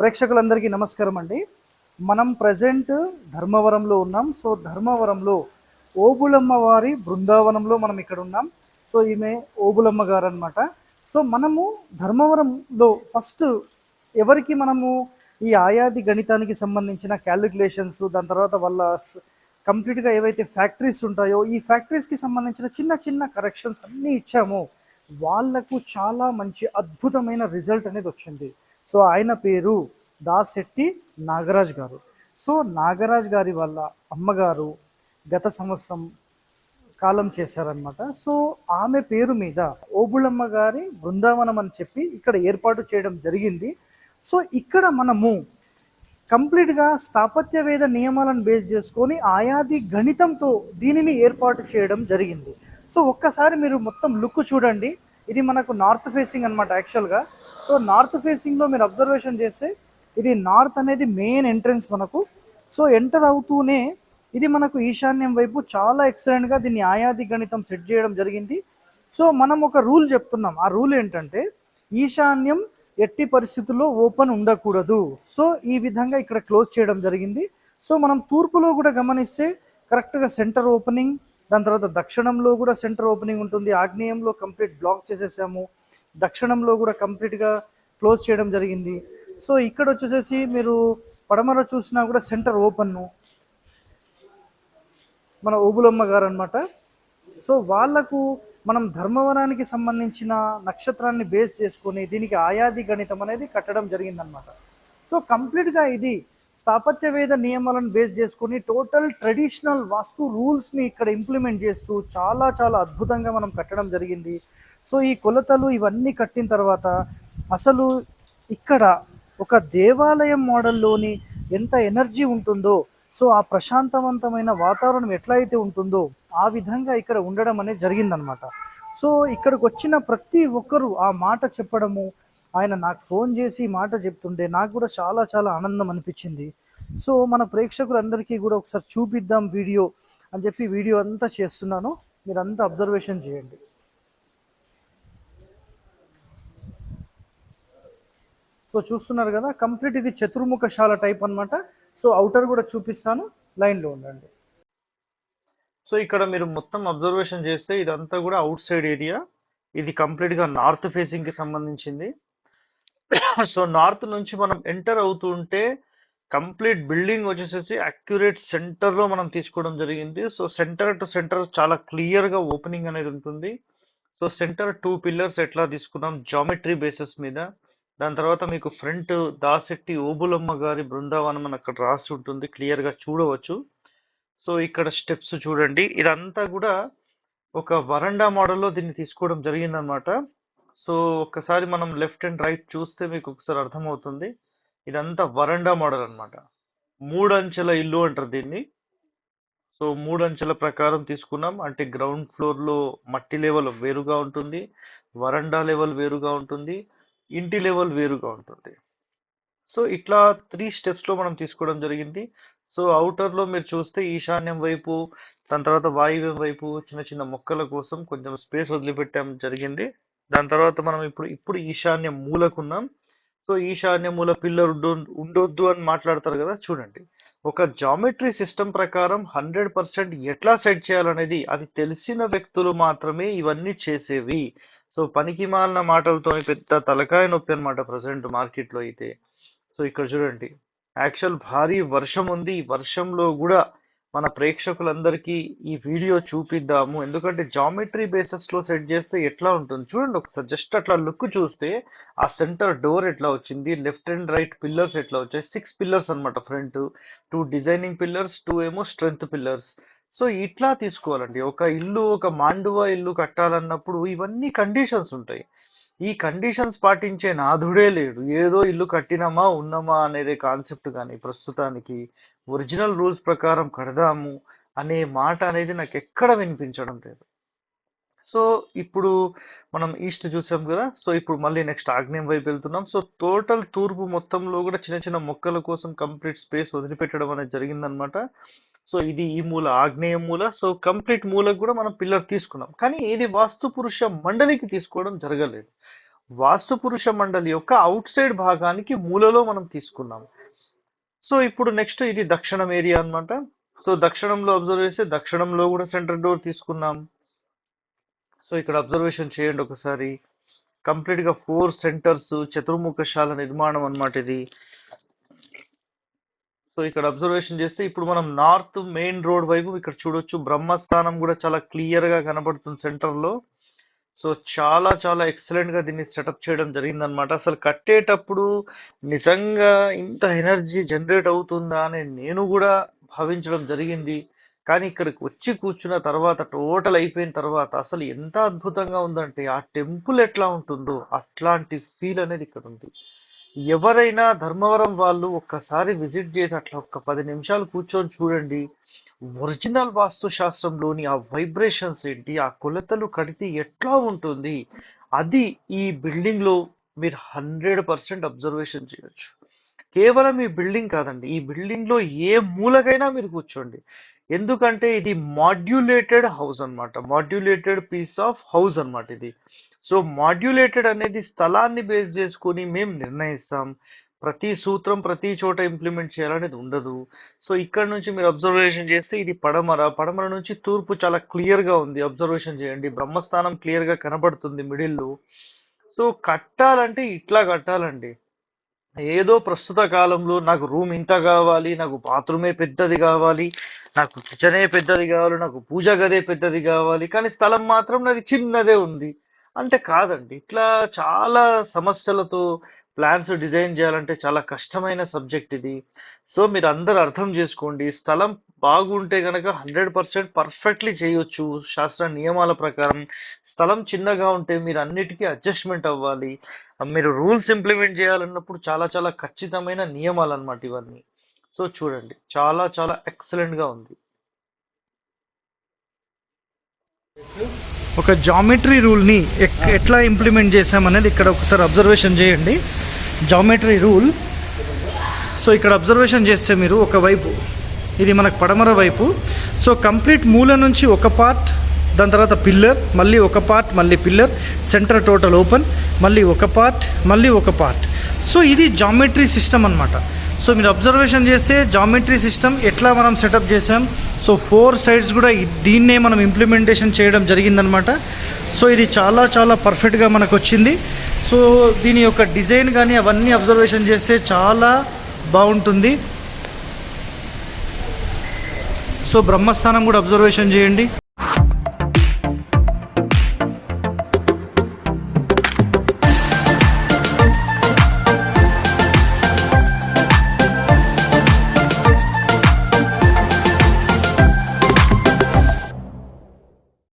ప్రేక్షకులందరికీ నమస్కారం అండి. మనం ప్రజెంట్ ధర్మవరంలో ఉన్నాం. సో ధర్మవరంలో ఓబులమ్మ వారి బృందావనంలో మనం ఇక్కడ ఉన్నాం. సో ఈమె ఓబులమ్మ గారు అనమాట సో మనము ధర్మవరంలో ఫస్ట్ ఎవరికి మనము ఈ ఆయాది గణితానికి సంబంధించిన క్యాలిక్యులేషన్స్ దాని తర్వాత వాళ్ళ కంప్లీట్గా ఏవైతే ఫ్యాక్టరీస్ ఉంటాయో ఈ ఫ్యాక్టరీస్కి సంబంధించిన చిన్న చిన్న కరెక్షన్స్ అన్నీ ఇచ్చాము. వాళ్ళకు చాలా మంచి అద్భుతమైన రిజల్ట్ అనేది వచ్చింది. సో ఆయన పేరు దాశెట్టి నాగరాజ్ గారు. సో నాగరాజ్ గారి వల్ల అమ్మగారు గత సంవత్సరం కాలం చేశారనమాట సో ఆమె పేరు మీద ఓబుళమ్మ గారి బృందావనం అని చెప్పి ఇక్కడ ఏర్పాటు చేయడం జరిగింది. సో ఇక్కడ మనము కంప్లీట్గా స్థాపత్యవేద నియమాలను బేస్ చేసుకొని ఆయాది గణితంతో దీనిని ఏర్పాటు చేయడం జరిగింది. సో ఒక్కసారి మీరు మొత్తం లుక్ చూడండి. ఇది మనకు నార్త్ ఫేసింగ్ అనమాట యాక్చువల్గా సో నార్త్ ఫేసింగ్లో మీరు అబ్జర్వేషన్ చేస్తే ఇది నార్త్ అనేది మెయిన్ ఎంట్రన్స్ మనకు. సో ఎంటర్ అవుతూనే ఇది మనకు ఈశాన్యం వైపు చాలా ఎక్సలెంట్గా దీన్ని ఆయాది గణితం సెట్ చేయడం జరిగింది. సో మనం ఒక రూల్ చెప్తున్నాం. ఆ రూల్ ఏంటంటే ఈశాన్యం ఎట్టి పరిస్థితుల్లో ఓపెన్ ఉండకూడదు. సో ఈ విధంగా ఇక్కడ క్లోజ్ చేయడం జరిగింది. సో మనం తూర్పులో కూడా గమనిస్తే కరెక్ట్గా సెంటర్ ఓపెనింగ్ దాని తర్వాత దక్షిణంలో కూడా సెంటర్ ఓపెనింగ్ ఉంటుంది. ఆగ్నేయంలో కంప్లీట్ బ్లాక్ చేసేసాము. దక్షిణంలో కూడా కంప్లీట్గా క్లోజ్ చేయడం జరిగింది. సో ఇక్కడ వచ్చేసేసి మీరు పడమర చూసినా కూడా సెంటర్ ఓపెన్ను మన ఓబులమ్మ గారు అనమాట సో వాళ్ళకు మనం ధర్మవరానికి సంబంధించిన నక్షత్రాన్ని బేస్ చేసుకొని దీనికి ఆయాది గణితం అనేది కట్టడం జరిగిందనమాట సో కంప్లీట్గా ఇది స్థాపత్యవేద నియమాలను బేస్ చేసుకొని టోటల్ ట్రెడిషనల్ వాస్తు రూల్స్ని ఇక్కడ ఇంప్లిమెంట్ చేస్తూ చాలా చాలా అద్భుతంగా మనం కట్టడం జరిగింది. సో ఈ కొలతలు ఇవన్నీ కట్టిన తర్వాత అసలు ఇక్కడ ఒక దేవాలయం మోడల్లోని ఎంత ఎనర్జీ ఉంటుందో సో ఆ ప్రశాంతవంతమైన వాతావరణం ఎట్లయితే ఉంటుందో ఆ విధంగా ఇక్కడ ఉండడం అనేది జరిగిందనమాట. సో ఇక్కడికి వచ్చిన ప్రతి ఒక్కరూ ఆ మాట చెప్పడము ఆయన నాకు ఫోన్ చేసి ఈ మాట చెప్తుంటే నాకు కూడా చాలా చాలా ఆనందం అనిపించింది. సో మన ప్రేక్షకులందరికీ కూడా ఒకసారి చూపిద్దాం వీడియో అని చెప్పి వీడియో అంతా చేస్తున్నాను. మీరు అంతా అబ్జర్వేషన్ చేయండి. సో చూస్తున్నారు కదా కంప్లీట్ ఇది చతుర్ముఖశాల టైప్ అన్నమాట. సో అవుటర్ కూడా చూపిస్తాను. లైన్లో ఉండండి. సో ఇక్కడ మీరు మొత్తం అబ్జర్వేషన్ చేస్తే ఇదంతా కూడా అవుట్ సైడ్ ఏరియా. ఇది కంప్లీట్గా నార్త్ ఫేసింగ్కి సంబంధించింది. సో నార్త్ నుంచి మనం ఎంటర్ అవుతూ ఉంటే కంప్లీట్ బిల్డింగ్ వచ్చేసేసి అక్యురేట్ సెంటర్లో మనం తీసుకోవడం జరిగింది. సో సెంటర్ టు సెంటర్ చాలా క్లియర్గా ఓపెనింగ్ అనేది ఉంటుంది. సో సెంటర్ టూ పిల్లర్స్ ఎట్లా తీసుకున్నాం? జామెట్రీ బేసిస్ మీద. దాని తర్వాత మీకు ఫ్రంట్ దాసెట్టి ఓబులమ్మ గారి బృందావనం అని అక్కడ రాసి ఉంటుంది. క్లియర్గా చూడవచ్చు. సో ఇక్కడ స్టెప్స్ చూడండి. ఇదంతా కూడా ఒక వరండా మోడల్లో దీన్ని తీసుకోవడం జరిగిందనమాట. సో ఒకసారి మనం లెఫ్ట్ అండ్ రైట్ చూస్తే మీకు ఒకసారి అర్థమవుతుంది. ఇదంతా వరండా మోడల్ అనమాట మూడు అంచెల ఇల్లు అంటారు దీన్ని. సో మూడు అంచెల ప్రకారం తీసుకున్నాం. అంటే గ్రౌండ్ ఫ్లోర్లో మట్టి లెవెల్ వేరుగా ఉంటుంది. వరండా లెవెల్ వేరుగా ఉంటుంది. ఇంటి లెవెల్ వేరుగా ఉంటుంది. సో ఇట్లా త్రీ స్టెప్స్లో మనం తీసుకోవడం జరిగింది. సో అవుటర్లో మీరు చూస్తే ఈశాన్యం వైపు దాని తర్వాత వాయువ్యం వైపు చిన్న చిన్న మొక్కల కోసం కొంచెం స్పేస్ వదిలిపెట్టడం జరిగింది. దాని తర్వాత మనం ఇప్పుడు ఇప్పుడు ఈశాన్య మూలకున్నాం. సో ఈశాన్య మూల పిల్లర్ ఉండొద్దు అని మాట్లాడతారు కదా చూడండి. ఒక జామెట్రీ సిస్టమ్ ప్రకారం హండ్రెడ్ పర్సెంట్ ఎట్లా సెట్ చేయాలనేది అది తెలిసిన వ్యక్తులు మాత్రమే ఇవన్నీ చేసేవి. సో పనికి మాలిన మాటలతో పెద్ద తలకాయ నొప్పి అనమాట ప్రజెంట్ మార్కెట్లో అయితే. సో ఇక్కడ చూడండి. యాక్చువల్ భారీ వర్షం ఉంది. ఈ వర్షంలో కూడా మన ప్రేక్షకులందరికీ ఈ వీడియో చూపిద్దాము. ఎందుకంటే జామెట్రీ బేసిస్లో సెట్ చేస్తే ఎట్లా ఉంటుంది? చూడండి ఒకసారి జస్ట్ అట్లా లుక్ చూస్తే ఆ సెంటర్ డోర్ ఎట్లా వచ్చింది లెఫ్ట్ అండ్ రైట్ పిల్లర్స్ ఎట్లా వచ్చాయి? సిక్స్ పిల్లర్స్ అన్నమాట front. Two designing pillars two ఏమో స్ట్రెంగ్త్ పిల్లర్స్. సో ఇట్లా తీసుకోవాలండి. ఒక ఇల్లు ఒక మాండువ ఇల్లు కట్టాలన్నప్పుడు ఇవన్నీ కండిషన్స్ ఉంటాయి. ఈ కండిషన్స్ పాటించే నాథుడే లేడు. ఏదో ఇల్లు కట్టినామా ఉన్నామా అనేది కాన్సెప్ట్ కానీ ప్రస్తుతానికి ఒరిజినల్ రూల్స్ ప్రకారం కడదాము అనే మాట అనేది నాకు ఎక్కడ వినిపించడం లేదు. సో ఇప్పుడు మనం ఈస్ట్ చూసాం కదా సో ఇప్పుడు మళ్ళీ నెక్స్ట్ ఆగ్నేయం వైపు వెళ్తున్నాం. సో టోటల్ తూర్పు మొత్తంలో కూడా చిన్న చిన్న మొక్కల కోసం కంప్లీట్ స్పేస్ వదిలిపెట్టడం అనేది జరిగిందనమాట సో ఇది ఈ మూల ఆగ్నేయ మూల సో కంప్లీట్ మూలకు కూడా మనం పిల్లర్ తీసుకున్నాం. కానీ ఇది వాస్తు పురుష మండలికి తీసుకోవడం జరగలేదు. వాస్తు పురుష మండలి యొక్క అవుట్ సైడ్ భాగానికి మూలలో మనం తీసుకున్నాం. సో ఇప్పుడు నెక్స్ట్ ఇది దక్షిణం ఏరియా అన్నమాట. సో దక్షిణంలో అబ్జర్వ్ చేస్తే దక్షిణంలో కూడా సెంటర్ డోర్ తీసుకున్నాం. సో ఇక్కడ అబ్జర్వేషన్ చేయండి ఒకసారి. కంప్లీట్గా ఫోర్ సెంటర్స్ చతుర్ముఖశాల నిర్మాణం అనమాట ఇది. సో ఇక్కడ అబ్జర్వేషన్ చేస్తే ఇప్పుడు మనం నార్త్ మెయిన్ రోడ్ వైపు ఇక్కడ చూడొచ్చు. బ్రహ్మస్థానం కూడా చాలా క్లియర్గా కనబడుతుంది సెంటర్లో సో చాలా చాలా ఎక్సలెంట్గా దీన్ని సెటప్ చేయడం జరిగిందనమాట అసలు కట్టేటప్పుడు నిజంగా ఇంత ఎనర్జీ జనరేట్ అవుతుందా అని నేను కూడా భావించడం జరిగింది. కానీ ఇక్కడికి వచ్చి కూర్చున్న తర్వాత టోటల్ అయిపోయిన తర్వాత అసలు ఎంత అద్భుతంగా ఉందంటే ఆ టెంపుల్ ఎట్లా ఉంటుందో అట్లాంటి ఫీల్ అనేది ఇక్కడ ఉంది. ఎవరైనా ధర్మవరం వాళ్ళు ఒక్కసారి విజిట్ చేసి అట్లా ఒక పది నిమిషాలు కూర్చొని చూడండి. ఒరిజినల్ వాస్తుశాస్త్రంలోని ఆ వైబ్రేషన్స్ ఏంటి? ఆ కొలతలు కడితే ఎట్లా ఉంటుంది? అది ఈ బిల్డింగ్లో మీరు హండ్రెడ్ పర్సెంట్ అబ్జర్వేషన్ చేయొచ్చు. కేవలం ఈ బిల్డింగ్ కాదండి. ఈ బిల్డింగ్లో ఏ మూలకైనా మీరు కూర్చోండి. ఎందుకంటే ఇది మాడ్యులేటెడ్ హౌస్ అన్నమాట. మాడ్యులేటెడ్ పీస్ ఆఫ్ హౌస్ అన్నమాట ఇది. సో మాడ్యులేటెడ్ అనేది స్థలాన్ని బేస్ చేసుకొని మేము నిర్ణయిస్తాం. ప్రతి సూత్రం ప్రతి చోట ఇంప్లిమెంట్ చేయాలనేది ఉండదు. సో ఇక్కడ నుంచి మీరు అబ్జర్వేషన్ చేస్తే ఇది పడమర. పడమర నుంచి తూర్పు చాలా క్లియర్గా ఉంది. అబ్జర్వేషన్ చేయండి. బ్రహ్మస్థానం క్లియర్గా కనబడుతుంది మిడిల్లో. సో కట్టాలంటే ఇట్లా కట్టాలండి. ఏదో ప్రస్తుత కాలంలో నాకు రూమ్ ఇంత కావాలి నాకు బాత్రూమే పెద్దది కావాలి నాకు కిచెనే పెద్దది కావాలి నాకు పూజ గదే పెద్దది కావాలి కానీ స్థలం మాత్రం నాది చిన్నదే ఉంది. అంటే కాదండి ఇట్లా చాలా సమస్యలతో ప్లాన్స్ డిజైన్ చేయాలంటే చాలా కష్టమైన సబ్జెక్ట్ ఇది. సో మీరు అందరు అర్థం చేసుకోండి. స్థలం బాగుంటే కనుక హండ్రెడ్ పర్సెంట్ పర్ఫెక్ట్లీ చేయొచ్చు శాస్త్ర నియమాల ప్రకారం. స్థలం చిన్నగా ఉంటే మీరు అన్నిటికీ అడ్జస్ట్మెంట్ అవ్వాలి. మీరు రూల్స్ ఇంప్లిమెంట్ చేయాలన్నప్పుడు చాలా చాలా ఖచ్చితమైన నియమాలు అన్నమాట ఇవన్నీ. సో చూడండి. చాలా చాలా ఎక్సలెంట్గా ఉంది. ఒక జామెట్రీ రూల్ని ఎట్లా ఇంప్లిమెంట్ చేసామనేది ఇక్కడ ఒకసారి అబ్జర్వేషన్ చేయండి. జామెట్రీ రూల్ సో ఇక్కడ అబ్జర్వేషన్ చేస్తే మీరు ఒకవైపు ఇది మనకు పడమర వైపు. సో కంప్లీట్ మూల నుంచి ఒక పార్ట్ దాని తర్వాత పిల్లర్ మళ్ళీ ఒక పార్ట్ మళ్ళీ పిల్లర్ సెంటర్ టోటల్ ఓపెన్ మళ్ళీ ఒక పార్ట్ మళ్ళీ ఒక పార్ట్ సో ఇది జామెట్రీ సిస్టమ్ అనమాట సో మీరు అబ్జర్వేషన్ చేస్తే జామెట్రీ సిస్టమ్ ఎట్లా మనం సెటప్ చేసాం సో ఫోర్ సైడ్స్ కూడా దీన్నే మనం ఇంప్లిమెంటేషన్ చేయడం జరిగిందనమాట సో ఇది చాలా చాలా పర్ఫెక్ట్గా మనకు వచ్చింది. సో దీని యొక్క డిజైన్ కానీ అవన్నీ అబ్జర్వేషన్ చేస్తే చాలా బాగుంటుంది. సో బ్రహ్మస్థానం కూడా అబ్జర్వేషన్ చేయండి.